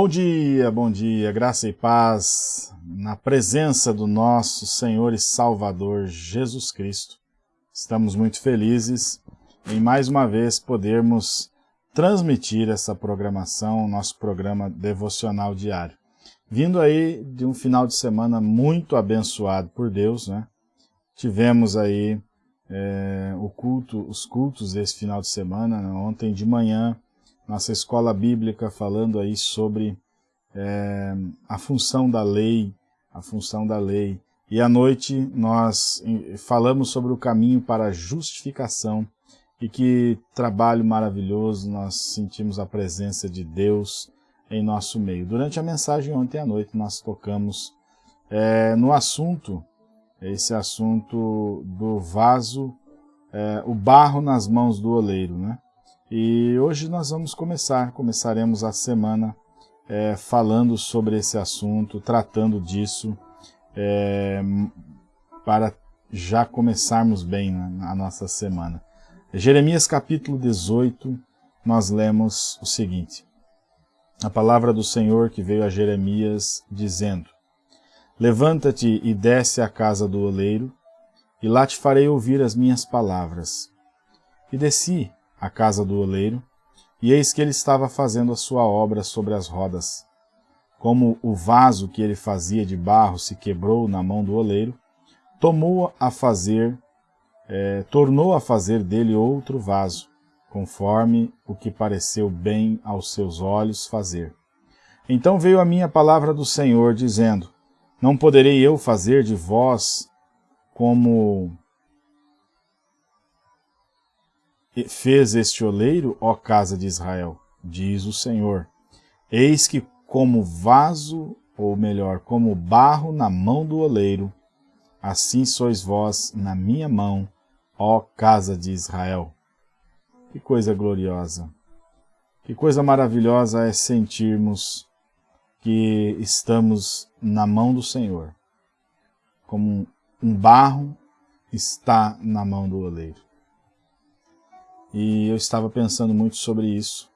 Bom dia, bom dia, graça e paz na presença do nosso Senhor e Salvador Jesus Cristo. Estamos muito felizes em mais uma vez podermos transmitir essa programação, nosso programa devocional diário. Vindo aí de um final de semana muito abençoado por Deus, né? Tivemos aí é, o culto, os cultos desse final de semana, né? ontem de manhã nossa escola bíblica falando aí sobre é, a função da lei, a função da lei. E à noite nós falamos sobre o caminho para a justificação e que trabalho maravilhoso, nós sentimos a presença de Deus em nosso meio. Durante a mensagem ontem à noite nós tocamos é, no assunto, esse assunto do vaso, é, o barro nas mãos do oleiro, né? E hoje nós vamos começar, começaremos a semana é, falando sobre esse assunto, tratando disso, é, para já começarmos bem a nossa semana. Jeremias capítulo 18, nós lemos o seguinte, a palavra do Senhor que veio a Jeremias dizendo, Levanta-te e desce à casa do oleiro, e lá te farei ouvir as minhas palavras. E desci, à casa do oleiro, e eis que ele estava fazendo a sua obra sobre as rodas. Como o vaso que ele fazia de barro se quebrou na mão do oleiro, tomou a fazer, é, tornou a fazer dele outro vaso, conforme o que pareceu bem aos seus olhos fazer. Então veio a minha palavra do Senhor, dizendo, Não poderei eu fazer de vós como fez este oleiro, ó casa de Israel, diz o Senhor. Eis que como vaso, ou melhor, como barro na mão do oleiro, assim sois vós na minha mão, ó casa de Israel. Que coisa gloriosa! Que coisa maravilhosa é sentirmos que estamos na mão do Senhor, como um barro está na mão do oleiro. E eu estava pensando muito sobre isso.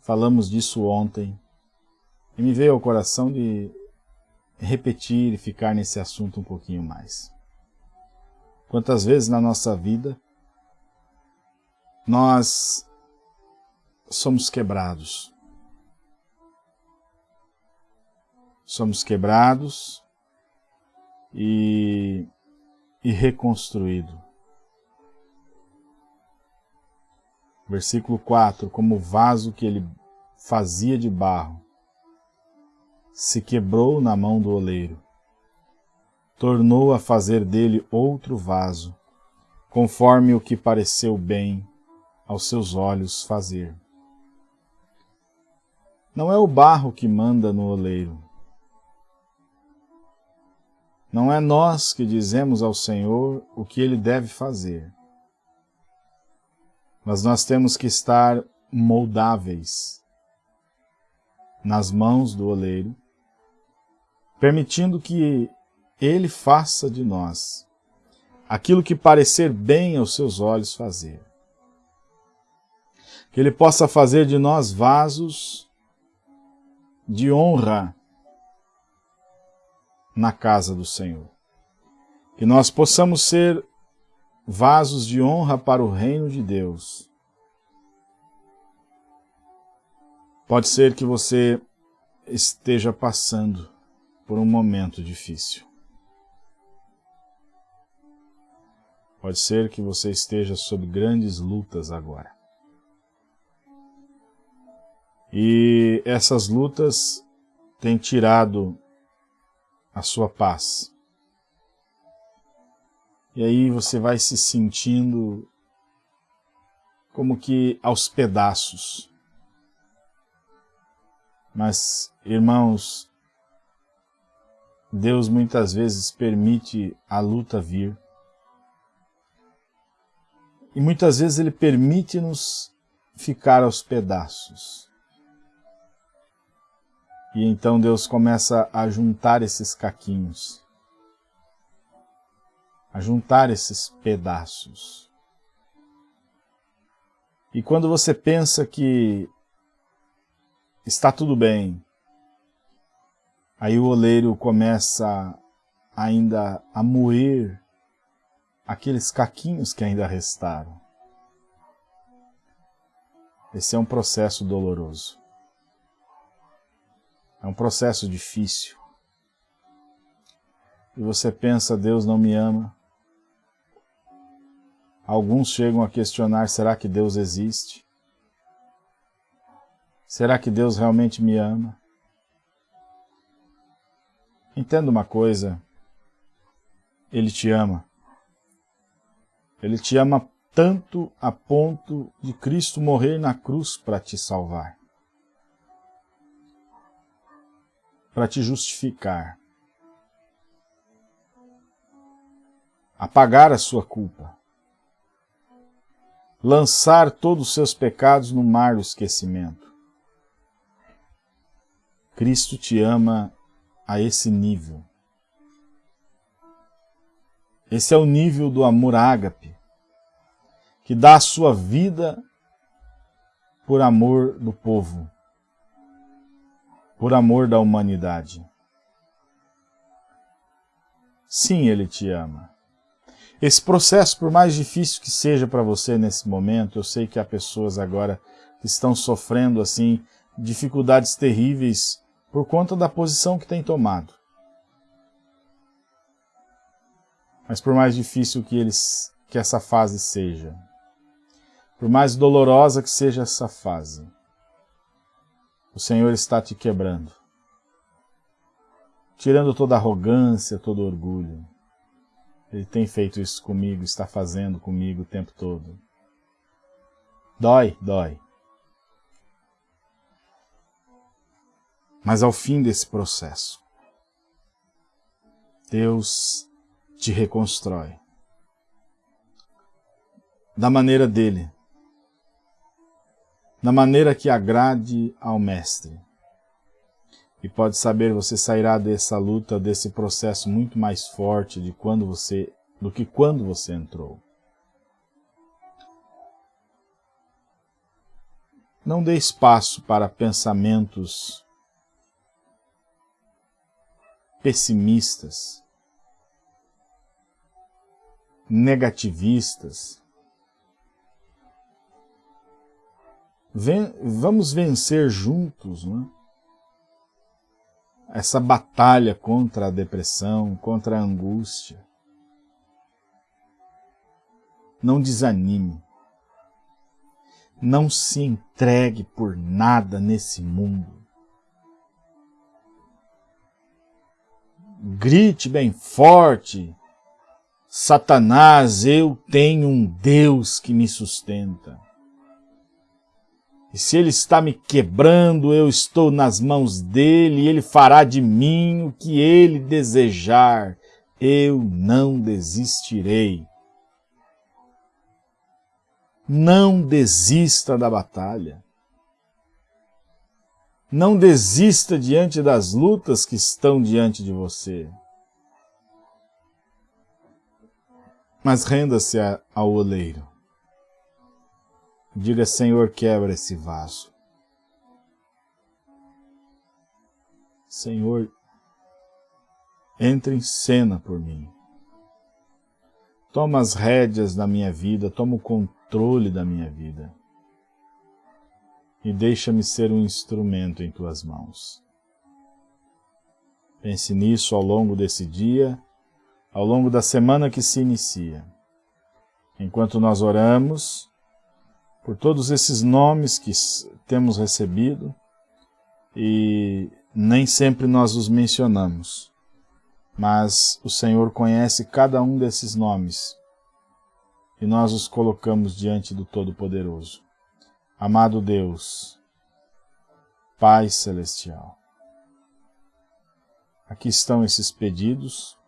Falamos disso ontem. E me veio ao coração de repetir e ficar nesse assunto um pouquinho mais. Quantas vezes na nossa vida nós somos quebrados. Somos quebrados e, e reconstruídos. Versículo 4, como o vaso que ele fazia de barro, se quebrou na mão do oleiro. Tornou a fazer dele outro vaso, conforme o que pareceu bem aos seus olhos fazer. Não é o barro que manda no oleiro. Não é nós que dizemos ao Senhor o que ele deve fazer mas nós temos que estar moldáveis nas mãos do oleiro, permitindo que ele faça de nós aquilo que parecer bem aos seus olhos fazer. Que ele possa fazer de nós vasos de honra na casa do Senhor. Que nós possamos ser vasos de honra para o reino de Deus. Pode ser que você esteja passando por um momento difícil. Pode ser que você esteja sob grandes lutas agora. E essas lutas têm tirado a sua paz. E aí você vai se sentindo como que aos pedaços. Mas, irmãos, Deus muitas vezes permite a luta vir. E muitas vezes Ele permite-nos ficar aos pedaços. E então Deus começa a juntar esses caquinhos a juntar esses pedaços. E quando você pensa que está tudo bem. Aí o oleiro começa ainda a moer aqueles caquinhos que ainda restaram. Esse é um processo doloroso. É um processo difícil. E você pensa, Deus não me ama. Alguns chegam a questionar, será que Deus existe? Será que Deus realmente me ama? Entenda uma coisa, Ele te ama. Ele te ama tanto a ponto de Cristo morrer na cruz para te salvar. Para te justificar. Apagar a sua culpa. Lançar todos os seus pecados no mar do esquecimento. Cristo te ama a esse nível. Esse é o nível do amor ágape, que dá a sua vida por amor do povo, por amor da humanidade. Sim, Ele te ama. Esse processo, por mais difícil que seja para você nesse momento, eu sei que há pessoas agora que estão sofrendo assim dificuldades terríveis por conta da posição que tem tomado. Mas por mais difícil que, eles, que essa fase seja, por mais dolorosa que seja essa fase, o Senhor está te quebrando, tirando toda arrogância, todo orgulho. Ele tem feito isso comigo, está fazendo comigo o tempo todo. Dói, dói. Mas ao fim desse processo, Deus te reconstrói. Da maneira dele. Da maneira que agrade ao Mestre. E pode saber, você sairá dessa luta, desse processo muito mais forte de quando você, do que quando você entrou. Não dê espaço para pensamentos pessimistas, negativistas. Ven vamos vencer juntos né? Essa batalha contra a depressão, contra a angústia. Não desanime. Não se entregue por nada nesse mundo. grite bem forte, Satanás, eu tenho um Deus que me sustenta. E se ele está me quebrando, eu estou nas mãos dele, e ele fará de mim o que ele desejar. Eu não desistirei. Não desista da batalha. Não desista diante das lutas que estão diante de você. Mas renda-se ao oleiro. Diga, Senhor, quebra esse vaso. Senhor, entre em cena por mim. Toma as rédeas da minha vida, toma o controle da minha vida e deixa-me ser um instrumento em tuas mãos. Pense nisso ao longo desse dia, ao longo da semana que se inicia. Enquanto nós oramos, por todos esses nomes que temos recebido, e nem sempre nós os mencionamos, mas o Senhor conhece cada um desses nomes, e nós os colocamos diante do Todo-Poderoso. Amado Deus, Pai Celestial, aqui estão esses pedidos,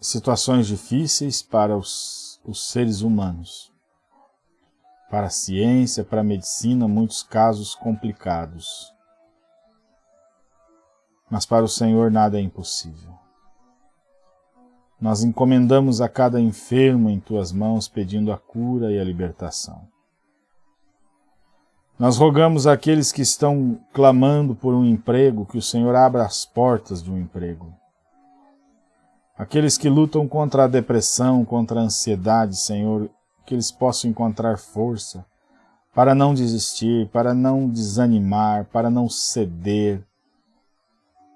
situações difíceis para os, os seres humanos, para a ciência, para a medicina, muitos casos complicados. Mas para o Senhor nada é impossível. Nós encomendamos a cada enfermo em tuas mãos, pedindo a cura e a libertação. Nós rogamos àqueles que estão clamando por um emprego, que o Senhor abra as portas de um emprego. Aqueles que lutam contra a depressão, contra a ansiedade, Senhor, que eles possam encontrar força para não desistir, para não desanimar, para não ceder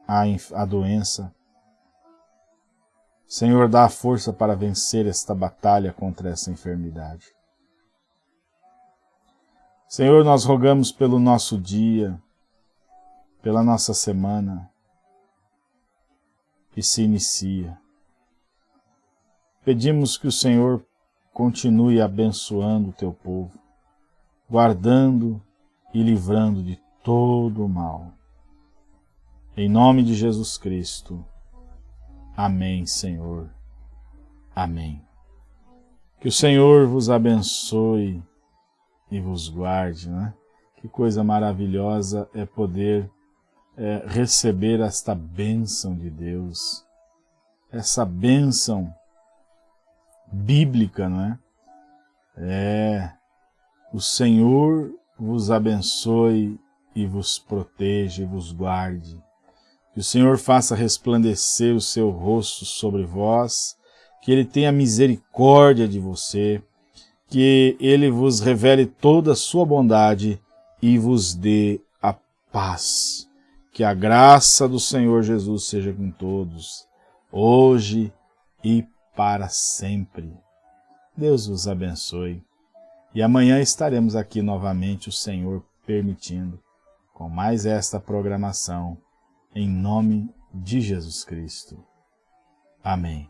à, à doença. Senhor, dá a força para vencer esta batalha contra essa enfermidade. Senhor, nós rogamos pelo nosso dia, pela nossa semana que se inicia. Pedimos que o Senhor continue abençoando o teu povo, guardando e livrando de todo o mal. Em nome de Jesus Cristo. Amém, Senhor. Amém. Que o Senhor vos abençoe e vos guarde, né? Que coisa maravilhosa é poder é, receber esta bênção de Deus, essa bênção bíblica, não é? É, o Senhor vos abençoe e vos proteja e vos guarde. Que o Senhor faça resplandecer o seu rosto sobre vós, que Ele tenha misericórdia de você, que ele vos revele toda a sua bondade e vos dê a paz. Que a graça do Senhor Jesus seja com todos, hoje e para sempre. Deus vos abençoe. E amanhã estaremos aqui novamente, o Senhor permitindo, com mais esta programação, em nome de Jesus Cristo. Amém.